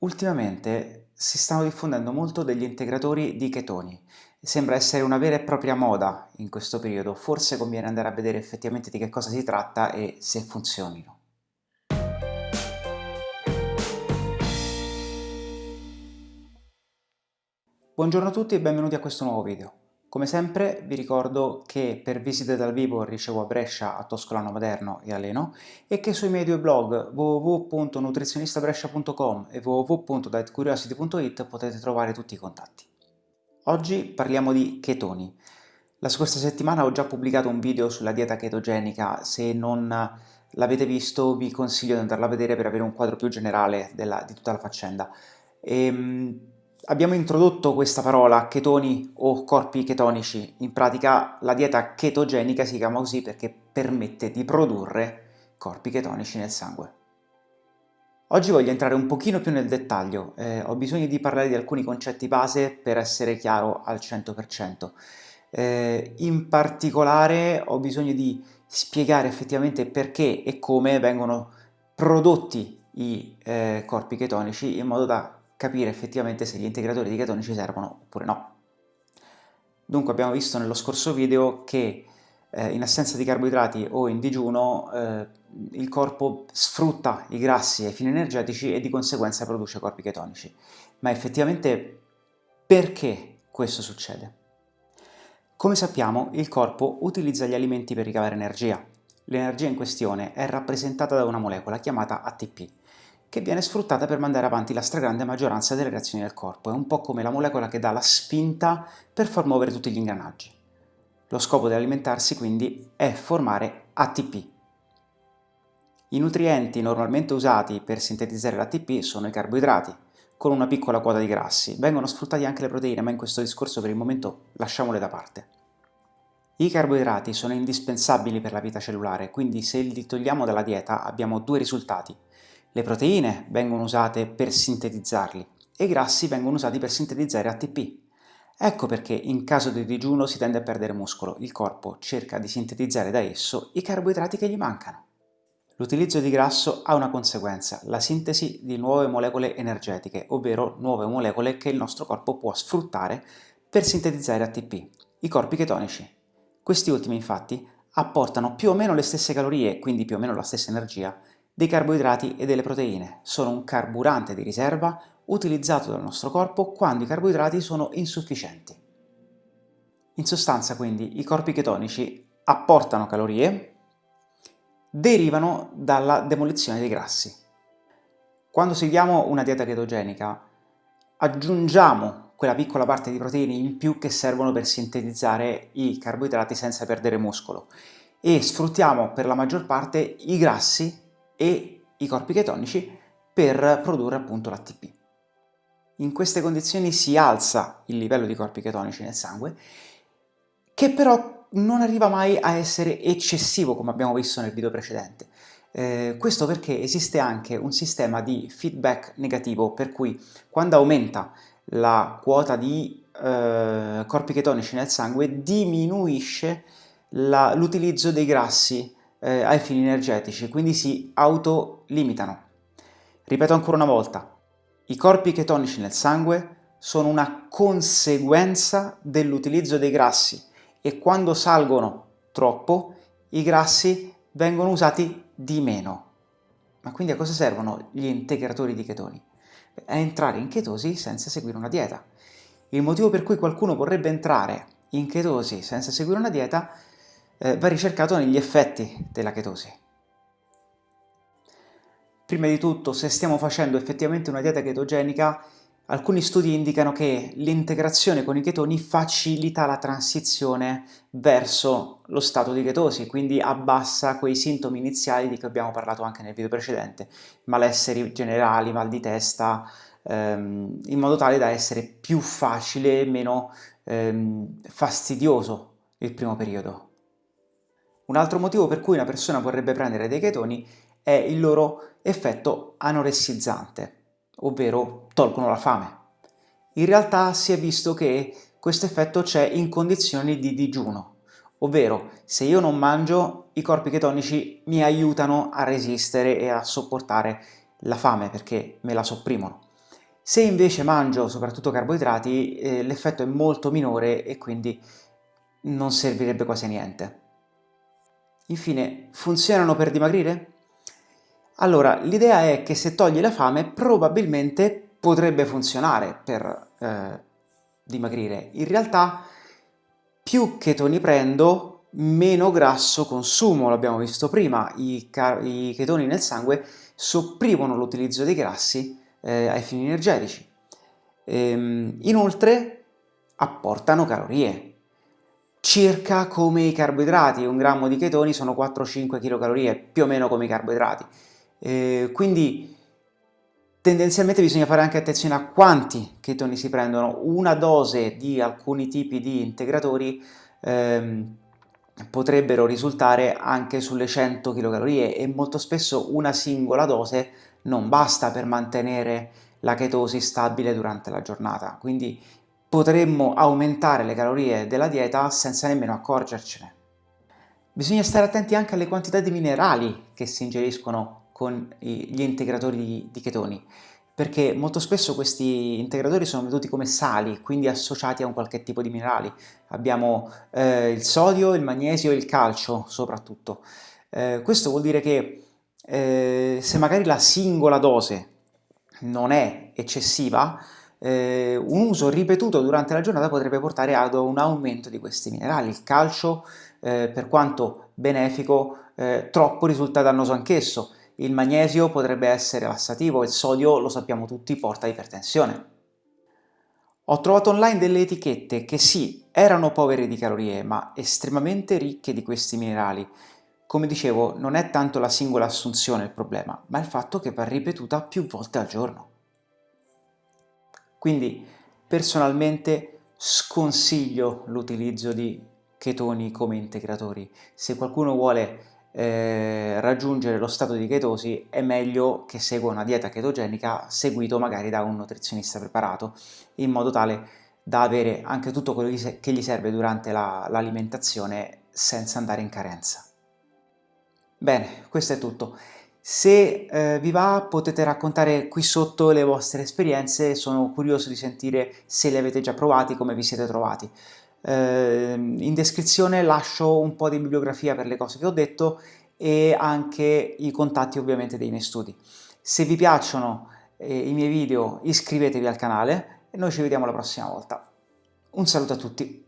Ultimamente si stanno diffondendo molto degli integratori di chetoni. Sembra essere una vera e propria moda in questo periodo, forse conviene andare a vedere effettivamente di che cosa si tratta e se funzionino. Buongiorno a tutti e benvenuti a questo nuovo video. Come sempre vi ricordo che per visite dal vivo ricevo a Brescia, a Toscolano Maderno e a Leno e che sui miei due blog www.nutrizionistabrescia.com e www.dietcuriosity.it potete trovare tutti i contatti. Oggi parliamo di chetoni. La scorsa settimana ho già pubblicato un video sulla dieta chetogenica, se non l'avete visto vi consiglio di andarla a vedere per avere un quadro più generale della, di tutta la faccenda. E, ehm, Abbiamo introdotto questa parola chetoni o corpi chetonici, in pratica la dieta chetogenica si chiama così perché permette di produrre corpi chetonici nel sangue. Oggi voglio entrare un pochino più nel dettaglio, eh, ho bisogno di parlare di alcuni concetti base per essere chiaro al 100%. Eh, in particolare ho bisogno di spiegare effettivamente perché e come vengono prodotti i eh, corpi chetonici in modo da capire effettivamente se gli integratori di ketoni ci servono oppure no. Dunque abbiamo visto nello scorso video che eh, in assenza di carboidrati o in digiuno eh, il corpo sfrutta i grassi ai fini energetici e di conseguenza produce corpi chetonici. Ma effettivamente perché questo succede? Come sappiamo il corpo utilizza gli alimenti per ricavare energia. L'energia in questione è rappresentata da una molecola chiamata ATP che viene sfruttata per mandare avanti la stragrande maggioranza delle reazioni del corpo. È un po' come la molecola che dà la spinta per far muovere tutti gli ingranaggi. Lo scopo dell'alimentarsi quindi è formare ATP. I nutrienti normalmente usati per sintetizzare l'ATP sono i carboidrati, con una piccola quota di grassi. Vengono sfruttati anche le proteine, ma in questo discorso per il momento lasciamole da parte. I carboidrati sono indispensabili per la vita cellulare, quindi se li togliamo dalla dieta abbiamo due risultati. Le proteine vengono usate per sintetizzarli e i grassi vengono usati per sintetizzare ATP. Ecco perché in caso di digiuno si tende a perdere muscolo, il corpo cerca di sintetizzare da esso i carboidrati che gli mancano. L'utilizzo di grasso ha una conseguenza, la sintesi di nuove molecole energetiche, ovvero nuove molecole che il nostro corpo può sfruttare per sintetizzare ATP, i corpi chetonici. Questi ultimi infatti apportano più o meno le stesse calorie, quindi più o meno la stessa energia, dei carboidrati e delle proteine. Sono un carburante di riserva utilizzato dal nostro corpo quando i carboidrati sono insufficienti. In sostanza quindi i corpi chetonici apportano calorie, derivano dalla demolizione dei grassi. Quando seguiamo una dieta chetogenica aggiungiamo quella piccola parte di proteine in più che servono per sintetizzare i carboidrati senza perdere muscolo e sfruttiamo per la maggior parte i grassi e i corpi chetonici per produrre appunto l'ATP. In queste condizioni si alza il livello di corpi chetonici nel sangue, che però non arriva mai a essere eccessivo come abbiamo visto nel video precedente. Eh, questo perché esiste anche un sistema di feedback negativo, per cui quando aumenta la quota di eh, corpi chetonici nel sangue diminuisce l'utilizzo dei grassi eh, ai fini energetici, quindi si autolimitano. Ripeto ancora una volta, i corpi chetonici nel sangue sono una conseguenza dell'utilizzo dei grassi e quando salgono troppo i grassi vengono usati di meno. Ma quindi a cosa servono gli integratori di chetoni? A entrare in chetosi senza seguire una dieta. Il motivo per cui qualcuno vorrebbe entrare in chetosi senza seguire una dieta eh, va ricercato negli effetti della chetosi. Prima di tutto, se stiamo facendo effettivamente una dieta chetogenica, alcuni studi indicano che l'integrazione con i chetoni facilita la transizione verso lo stato di chetosi, quindi abbassa quei sintomi iniziali di cui abbiamo parlato anche nel video precedente, malesseri generali, mal di testa, ehm, in modo tale da essere più facile e meno ehm, fastidioso il primo periodo. Un altro motivo per cui una persona vorrebbe prendere dei chetoni è il loro effetto anoressizzante, ovvero tolgono la fame. In realtà si è visto che questo effetto c'è in condizioni di digiuno, ovvero se io non mangio i corpi chetonici mi aiutano a resistere e a sopportare la fame perché me la sopprimono. Se invece mangio soprattutto carboidrati, eh, l'effetto è molto minore e quindi non servirebbe quasi niente. Infine, funzionano per dimagrire? Allora, l'idea è che se togli la fame probabilmente potrebbe funzionare per eh, dimagrire. In realtà più chetoni prendo, meno grasso consumo, l'abbiamo visto prima, I, i, chetoni nel sangue sopprimono l'utilizzo dei grassi eh, ai fini energetici. Ehm, inoltre apportano calorie, circa come i carboidrati, un grammo di chetoni sono 4-5 kcal, più o meno come i carboidrati. Eh, quindi Tendenzialmente bisogna fare anche attenzione a quanti chetoni si prendono. Una dose di alcuni tipi di integratori ehm, potrebbero risultare anche sulle 100 kcal e molto spesso una singola dose non basta per mantenere la chetosi stabile durante la giornata, quindi potremmo aumentare le calorie della dieta senza nemmeno accorgercene. Bisogna stare attenti anche alle quantità di minerali che si ingeriscono con gli integratori di, chetoni, perché molto spesso questi integratori sono venduti come sali, quindi associati a un qualche tipo di minerali. Abbiamo eh, il sodio, il magnesio e il calcio soprattutto. Eh, questo vuol dire che eh, se magari la singola dose non è eccessiva, eh, un uso ripetuto durante la giornata potrebbe portare ad un aumento di questi minerali. Il calcio, eh, per quanto benefico, eh, troppo risulta dannoso anch'esso il magnesio potrebbe essere lassativo, il sodio, lo sappiamo tutti, porta a ipertensione. Ho trovato online delle etichette che sì, erano povere di calorie, ma estremamente ricche di questi minerali. Come dicevo, non è tanto la singola assunzione il problema, ma il fatto che va ripetuta più volte al giorno. Quindi, personalmente, sconsiglio l'utilizzo di chetoni come integratori. Se qualcuno vuole eh, raggiungere lo stato di chetosi è meglio che segua una dieta chetogenica seguito magari da un nutrizionista preparato in modo tale da avere anche tutto quello che gli serve durante l'alimentazione la, senza andare in carenza. Bene, questo è tutto. Se eh, vi va potete raccontare qui sotto le vostre esperienze, sono curioso di sentire se le avete già provati, come vi siete trovati. Eh, in descrizione lascio un po' di bibliografia per le cose che ho detto e anche i contatti ovviamente dei miei studi. Se vi piacciono eh, i miei video iscrivetevi al canale e noi ci vediamo la prossima volta. Un saluto a tutti!